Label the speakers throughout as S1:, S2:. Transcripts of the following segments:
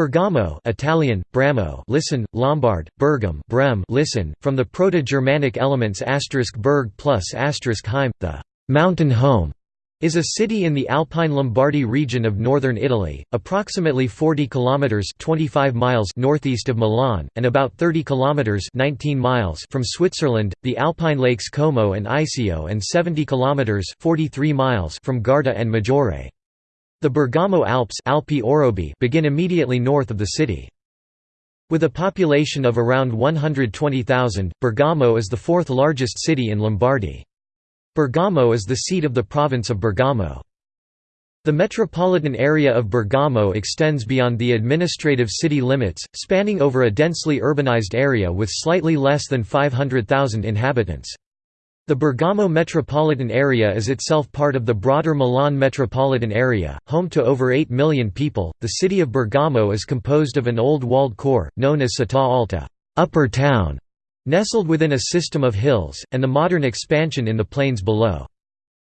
S1: Bergamo Italian, Bramo listen, Lombard, Bergam Brem listen, from the Proto-Germanic elements berg plus heim, the «mountain home» is a city in the Alpine Lombardy region of northern Italy, approximately 40 kilometers 25 miles northeast of Milan and about 30 kilometers 19 miles from Switzerland, the Alpine lakes Como and Iseo and 70 kilometers 43 miles from Garda and Maggiore. The Bergamo Alps Alpi Orobi begin immediately north of the city. With a population of around 120,000, Bergamo is the fourth largest city in Lombardy. Bergamo is the seat of the province of Bergamo. The metropolitan area of Bergamo extends beyond the administrative city limits, spanning over a densely urbanized area with slightly less than 500,000 inhabitants. The Bergamo metropolitan area is itself part of the broader Milan metropolitan area, home to over 8 million people. The city of Bergamo is composed of an old walled core, known as Città Alta, upper town, nestled within a system of hills, and the modern expansion in the plains below.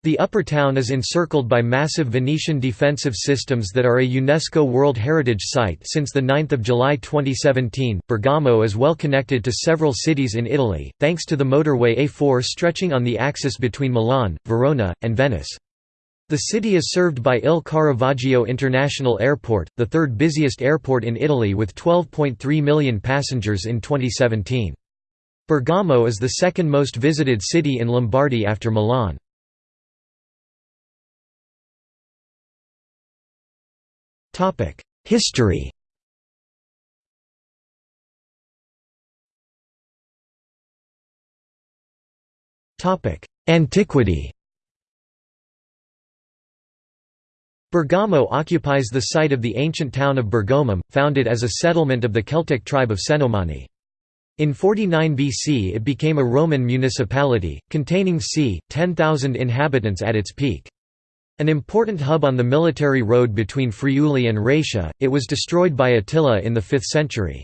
S1: The upper town is encircled by massive Venetian defensive systems that are a UNESCO World Heritage Site since 9 July 2017. Bergamo is well connected to several cities in Italy, thanks to the motorway A4 stretching on the axis between Milan, Verona, and Venice. The city is served by Il Caravaggio International Airport, the third busiest airport in Italy with 12.3 million passengers in 2017. Bergamo is the second most visited city in Lombardy after Milan. History Topic: Antiquity Bergamo occupies the site of the ancient town of Bergomum, founded as a settlement of the Celtic tribe of Cenomani. In 49 BC it became a Roman municipality, containing c. 10,000 inhabitants at its peak. An important hub on the military road between Friuli and Raetia, it was destroyed by Attila in the 5th century.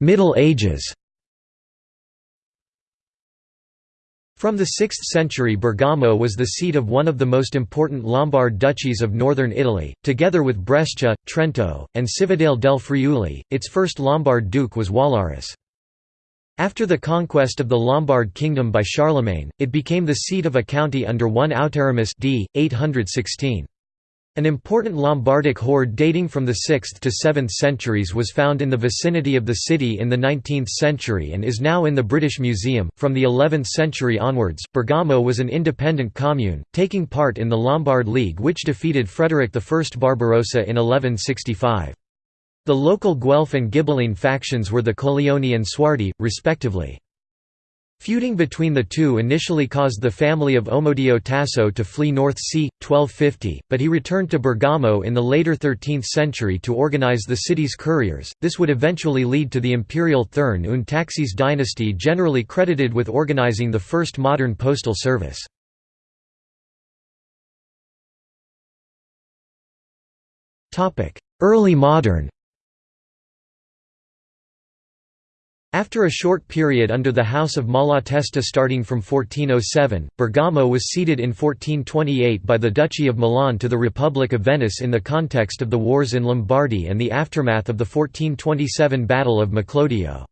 S1: Middle Ages From the 6th century Bergamo was the seat of one of the most important Lombard duchies of northern Italy, together with Brescia, Trento, and Cividale del Friuli. Its first Lombard duke was Wallaris. After the conquest of the Lombard kingdom by Charlemagne, it became the seat of a county under one Autarimus d. 816. An important Lombardic hoard dating from the 6th to 7th centuries was found in the vicinity of the city in the 19th century and is now in the British Museum. From the 11th century onwards, Bergamo was an independent commune, taking part in the Lombard League which defeated Frederick I Barbarossa in 1165. The local Guelph and Ghibelline factions were the Colleoni and Suardi, respectively. Feuding between the two initially caused the family of Omodeo Tasso to flee North c. 1250, but he returned to Bergamo in the later 13th century to organize the city's couriers. This would eventually lead to the imperial Thurn und Taxis dynasty generally credited with organizing the first modern postal service. Early modern After a short period under the House of Malatesta starting from 1407, Bergamo was ceded in 1428 by the Duchy of Milan to the Republic of Venice in the context of the wars in Lombardy and the aftermath of the 1427 Battle of Maclodio.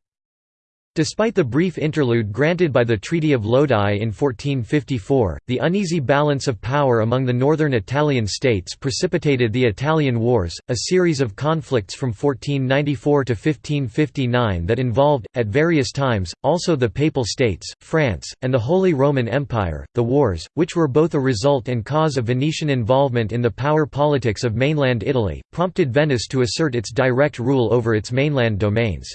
S1: Despite the brief interlude granted by the Treaty of Lodi in 1454, the uneasy balance of power among the northern Italian states precipitated the Italian Wars, a series of conflicts from 1494 to 1559 that involved, at various times, also the Papal States, France, and the Holy Roman Empire. The wars, which were both a result and cause of Venetian involvement in the power politics of mainland Italy, prompted Venice to assert its direct rule over its mainland domains.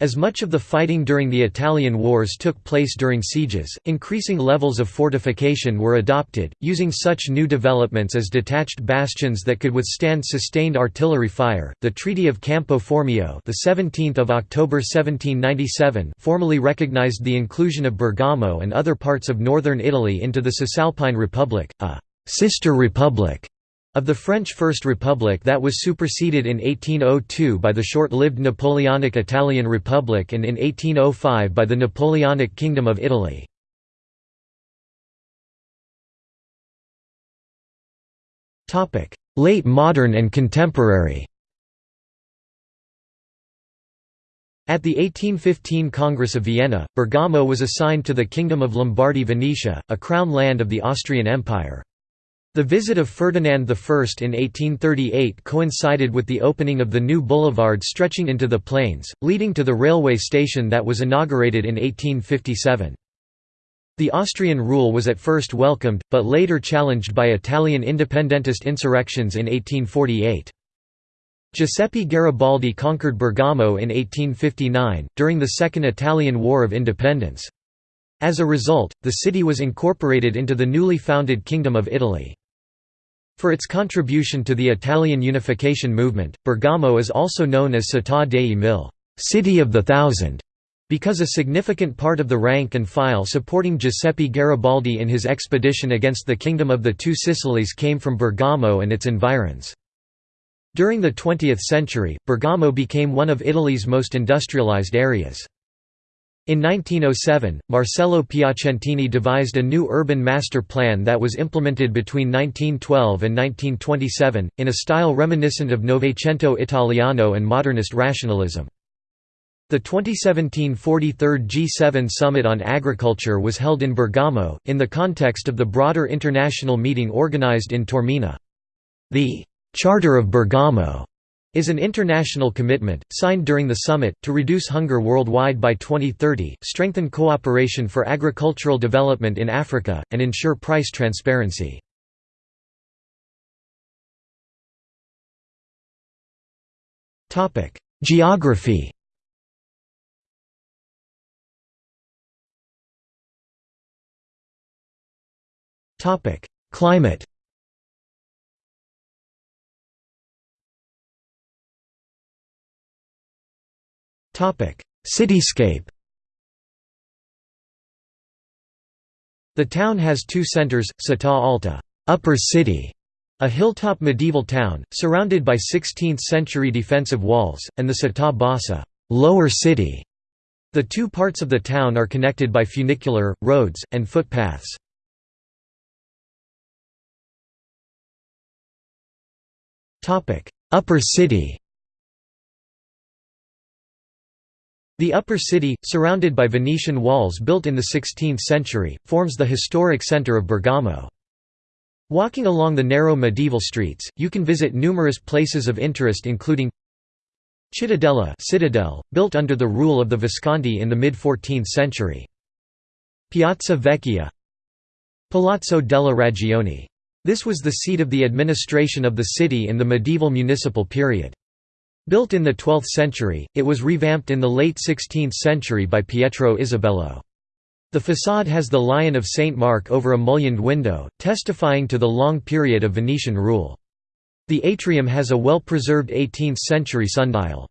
S1: As much of the fighting during the Italian wars took place during sieges, increasing levels of fortification were adopted, using such new developments as detached bastions that could withstand sustained artillery fire. The Treaty of Campo Formio, the 17th of October 1797, formally recognized the inclusion of Bergamo and other parts of northern Italy into the Cisalpine Republic, a sister republic of the French First Republic that was superseded in 1802 by the short-lived Napoleonic Italian Republic and in 1805 by the Napoleonic Kingdom of Italy. Late modern and contemporary At the 1815 Congress of Vienna, Bergamo was assigned to the Kingdom of Lombardy-Venetia, a crown land of the Austrian Empire. The visit of Ferdinand I in 1838 coincided with the opening of the new boulevard stretching into the plains, leading to the railway station that was inaugurated in 1857. The Austrian rule was at first welcomed, but later challenged by Italian independentist insurrections in 1848. Giuseppe Garibaldi conquered Bergamo in 1859, during the Second Italian War of Independence. As a result, the city was incorporated into the newly founded Kingdom of Italy. For its contribution to the Italian unification movement, Bergamo is also known as Città dei Mille City of the Thousand", because a significant part of the rank and file supporting Giuseppe Garibaldi in his expedition against the Kingdom of the Two Sicilies came from Bergamo and its environs. During the 20th century, Bergamo became one of Italy's most industrialized areas. In 1907, Marcello Piacentini devised a new urban master plan that was implemented between 1912 and 1927, in a style reminiscent of Novecento Italiano and modernist rationalism. The 2017 43rd G7 Summit on Agriculture was held in Bergamo, in the context of the broader international meeting organized in Taormina. The Charter of Bergamo is an international commitment, signed during the summit, to reduce hunger worldwide by 2030, strengthen cooperation for agricultural development in Africa, and ensure price transparency. Geography Climate Cityscape The town has two centers, Città Alta upper city", a hilltop medieval town, surrounded by 16th-century defensive walls, and the Città Bassa lower city". The two parts of the town are connected by funicular, roads, and footpaths. Upper city The upper city, surrounded by Venetian walls built in the 16th century, forms the historic center of Bergamo. Walking along the narrow medieval streets, you can visit numerous places of interest including Cittadella citadel, built under the rule of the Visconti in the mid-14th century. Piazza Vecchia Palazzo della Ragione. This was the seat of the administration of the city in the medieval municipal period. Built in the 12th century, it was revamped in the late 16th century by Pietro Isabello. The façade has the Lion of St. Mark over a mullioned window, testifying to the long period of Venetian rule. The atrium has a well-preserved 18th-century sundial.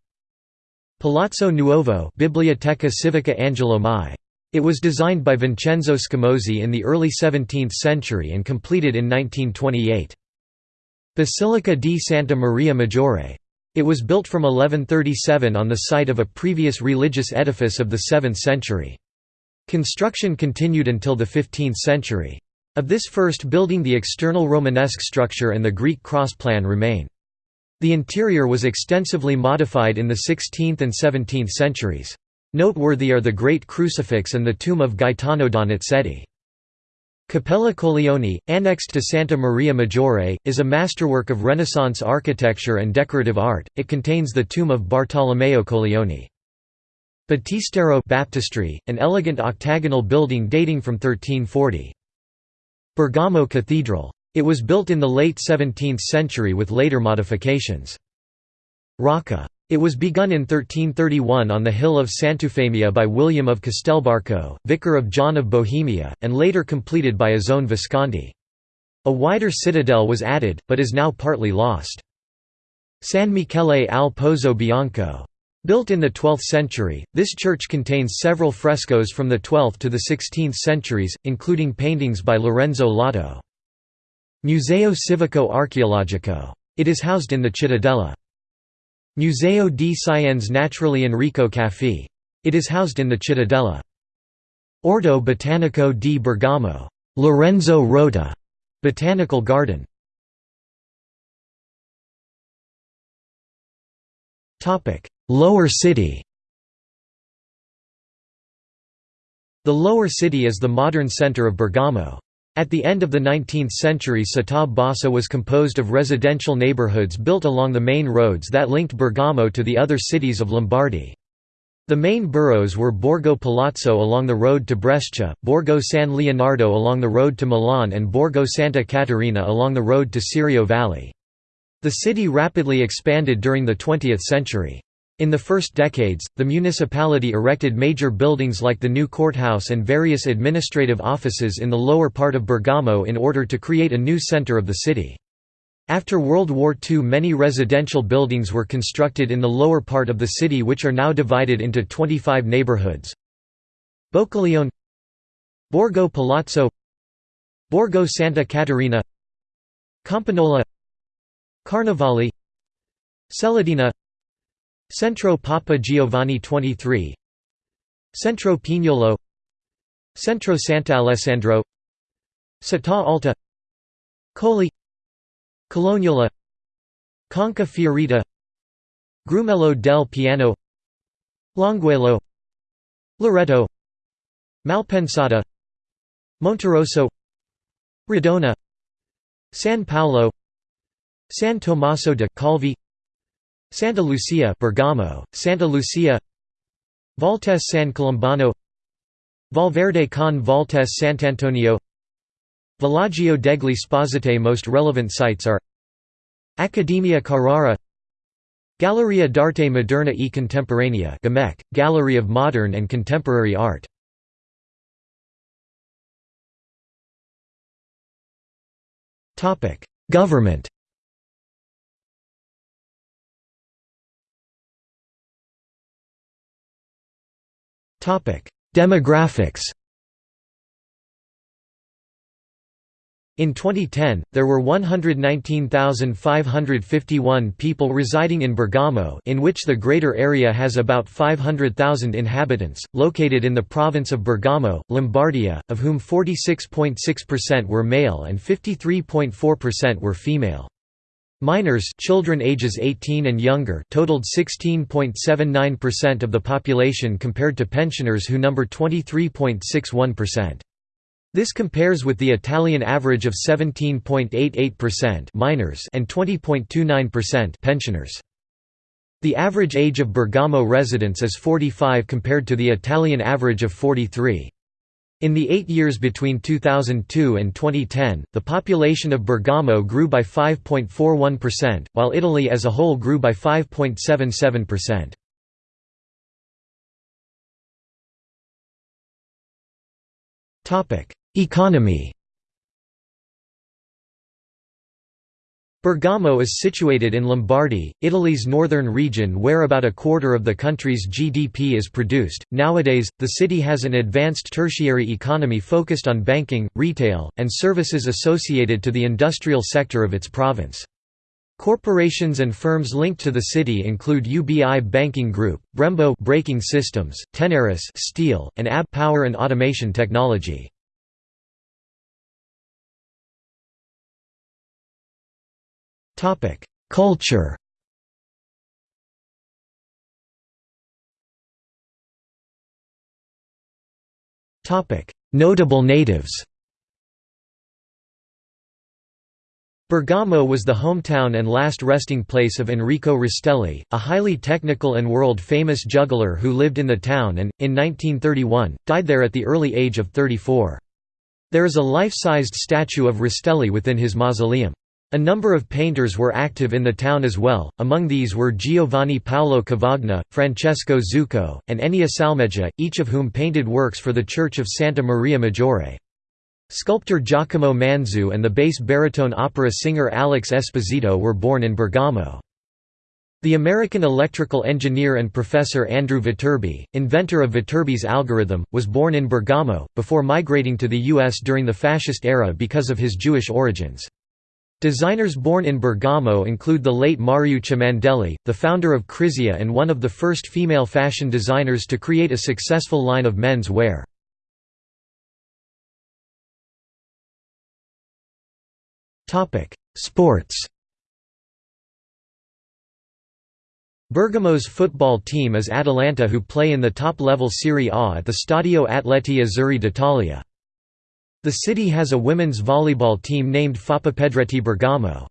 S1: Palazzo Nuovo Biblioteca Civica Angelo Mai. It was designed by Vincenzo Scamozzi in the early 17th century and completed in 1928. Basilica di Santa Maria Maggiore. It was built from 1137 on the site of a previous religious edifice of the 7th century. Construction continued until the 15th century. Of this first building the external Romanesque structure and the Greek cross plan remain. The interior was extensively modified in the 16th and 17th centuries. Noteworthy are the Great Crucifix and the tomb of Gaetano Donizetti. Cappella Colleoni, annexed to Santa Maria Maggiore, is a masterwork of Renaissance architecture and decorative art. It contains the tomb of Bartolomeo Colleoni. Battistero Baptistry, an elegant octagonal building dating from 1340. Bergamo Cathedral. It was built in the late 17th century with later modifications. Rocca it was begun in 1331 on the hill of Sant'Eufemia by William of Castelbarco, vicar of John of Bohemia, and later completed by Azzone Visconti. A wider citadel was added, but is now partly lost. San Michele al Pozzo Bianco. Built in the 12th century, this church contains several frescoes from the 12th to the 16th centuries, including paintings by Lorenzo Lotto. Museo Civico Archeologico. It is housed in the Cittadella. Museo di Scienze Naturali Enrico Caffi. It is housed in the Cittadella. Orto Botanico di Bergamo. Lorenzo Rota Botanical Garden. Lower City The Lower City is the modern center of Bergamo. At the end of the 19th century Città Bassa was composed of residential neighbourhoods built along the main roads that linked Bergamo to the other cities of Lombardy. The main boroughs were Borgo Palazzo along the road to Brescia, Borgo San Leonardo along the road to Milan and Borgo Santa Caterina along the road to Serio Valley. The city rapidly expanded during the 20th century. In the first decades, the municipality erected major buildings like the new courthouse and various administrative offices in the lower part of Bergamo in order to create a new centre of the city. After World War II many residential buildings were constructed in the lower part of the city which are now divided into 25 neighbourhoods. Boccaleone Borgo Palazzo Borgo Santa Caterina Campagnola Carnevali Celadina Centro Papa Giovanni 23 Centro Pignolo. Centro Sant'Alessandro Città Alta. Colli Colognola. Conca Fiorita. Grumello del Piano. Longuello. Loreto. Malpensata. Monterosso. Redona San Paolo. San Tommaso de Calvi Santa Lucia Bergamo, Santa Lucia Valtese San Colombano Valverde con Valtese Sant'Antonio Villaggio degli Sposite Most relevant sites are Accademia Carrara Galleria d'Arte Moderna e Contemporanea Gallery of Modern and Contemporary Art. Government Demographics In 2010, there were 119,551 people residing in Bergamo in which the greater area has about 500,000 inhabitants, located in the province of Bergamo, Lombardia, of whom 46.6% were male and 53.4% were female. Minors children ages 18 and younger totaled 16.79% of the population compared to pensioners who number 23.61%. This compares with the Italian average of 17.88% minors and 20.29% pensioners. The average age of Bergamo residents is 45 compared to the Italian average of 43. In the eight years between 2002 and 2010, the population of Bergamo grew by 5.41%, while Italy as a whole grew by 5.77%. Economy Bergamo is situated in Lombardy, Italy's northern region where about a quarter of the country's GDP is produced. Nowadays, the city has an advanced tertiary economy focused on banking, retail, and services associated to the industrial sector of its province. Corporations and firms linked to the city include UBI Banking Group, Brembo Braking Systems, Tenaris Steel, and AB Power and Automation Technology. Topic: Culture. Topic: Notable natives. Bergamo was the hometown and last resting place of Enrico Rastelli, a highly technical and world-famous juggler who lived in the town and, in 1931, died there at the early age of 34. There is a life-sized statue of Rastelli within his mausoleum. A number of painters were active in the town as well, among these were Giovanni Paolo Cavagna, Francesco Zucco, and Enea Salmeggia, each of whom painted works for the Church of Santa Maria Maggiore. Sculptor Giacomo Manzu and the bass baritone opera singer Alex Esposito were born in Bergamo. The American electrical engineer and professor Andrew Viterbi, inventor of Viterbi's algorithm, was born in Bergamo, before migrating to the U.S. during the fascist era because of his Jewish origins. Designers born in Bergamo include the late Mariuccia Mandelli, the founder of Krizia and one of the first female fashion designers to create a successful line of men's wear. Sports Bergamo's football team is Atalanta who play in the top-level Serie A at the Stadio Atleti Azzurri d'Italia. The city has a women's volleyball team named Foppapedretti Bergamo.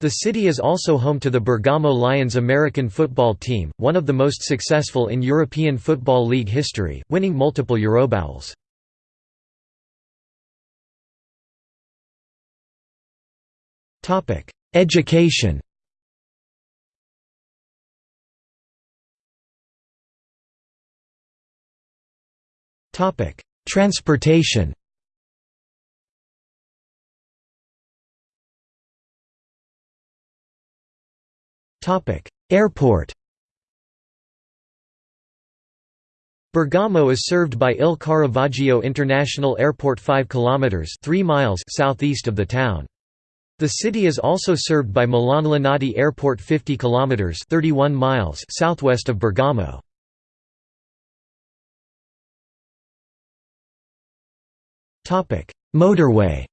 S1: The city is also home to the Bergamo Lions American football team, one of the most successful in European Football League history, winning multiple Eurobowls. Education Transportation Airport Bergamo is served by Il Caravaggio International Airport 5 km 3 miles southeast of the town. The city is also served by Milan Linate Airport 50 km 31 miles southwest of Bergamo. Motorway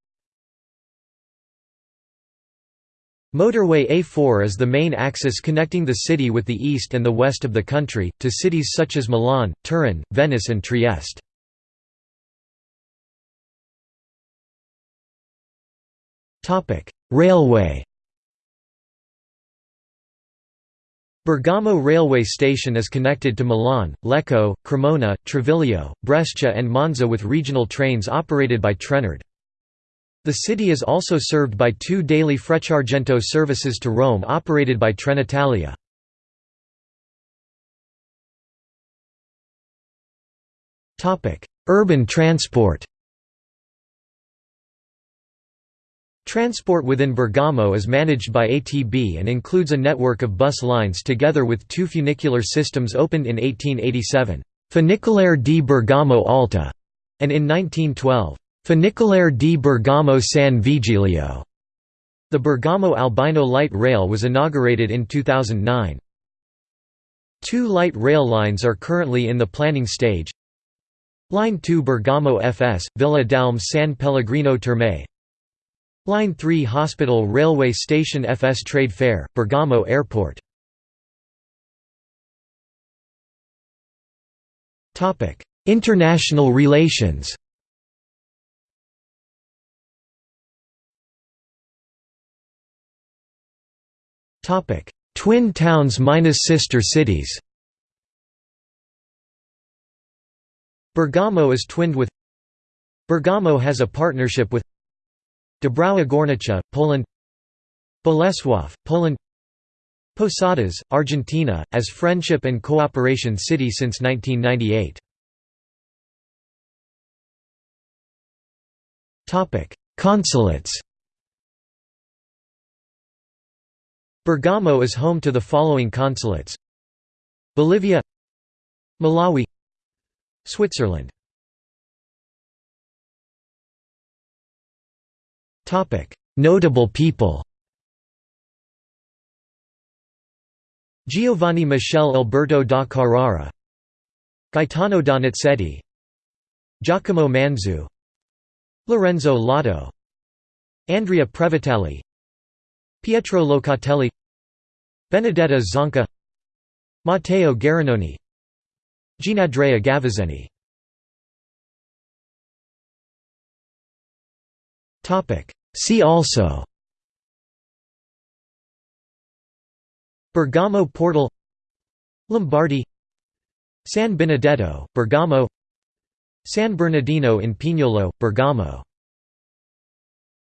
S1: Motorway A4 is the main axis connecting the city with the east and the west of the country, to cities such as Milan, Turin, Venice and Trieste. Railway Bergamo railway station is connected to Milan, Lecco, Cremona, Treviglio, Brescia and Monza with regional trains operated by Trenord. The city is also served by two daily Frecciargento services to Rome operated by Trenitalia. Urban transport Transport within Bergamo is managed by ATB and includes a network of bus lines together with two funicular systems opened in 1887, Funicolare di Bergamo Alta, and in 1912, Funicolare di Bergamo San Vigilio. The Bergamo Albino Light Rail was inaugurated in 2009. Two light rail lines are currently in the planning stage. Line 2 Bergamo FS, Villa d'Almè San Pellegrino Terme Line 3 Hospital Railway Station FS Trade Fair, Bergamo Airport International relations Twin towns minus sister cities. Bergamo is twinned with Bergamo has a partnership with Dąbrowa Górnicza, Poland Bolesław, Poland Posadas, Argentina, as Friendship and Cooperation City since 1998. Consulates Bergamo is home to the following consulates. Bolivia Malawi Switzerland. Notable people Giovanni Michele Alberto da Carrara Gaetano Donizetti Giacomo Manzu Lorenzo Lotto Andrea Previtali Pietro Locatelli Benedetta Zonca Matteo Garinoni Gianandrea Gavazzeni See also. Bergamo portal. Lombardy. San Benedetto, Bergamo. San Bernardino in Pignolo, Bergamo